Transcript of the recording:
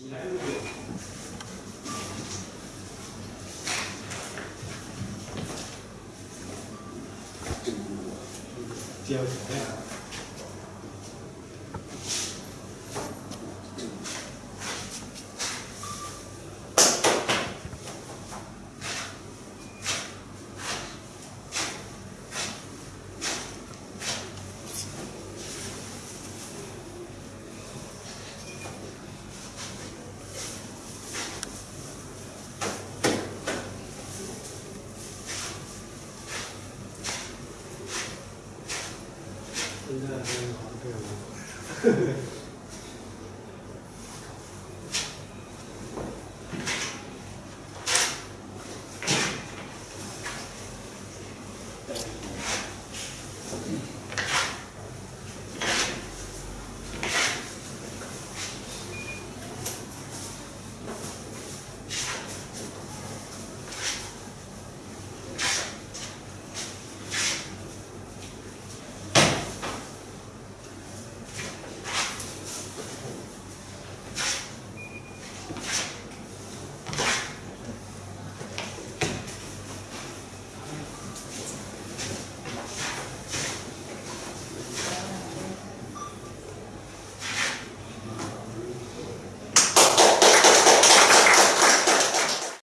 你来不久。这个接不来呀。みんなでやるのはど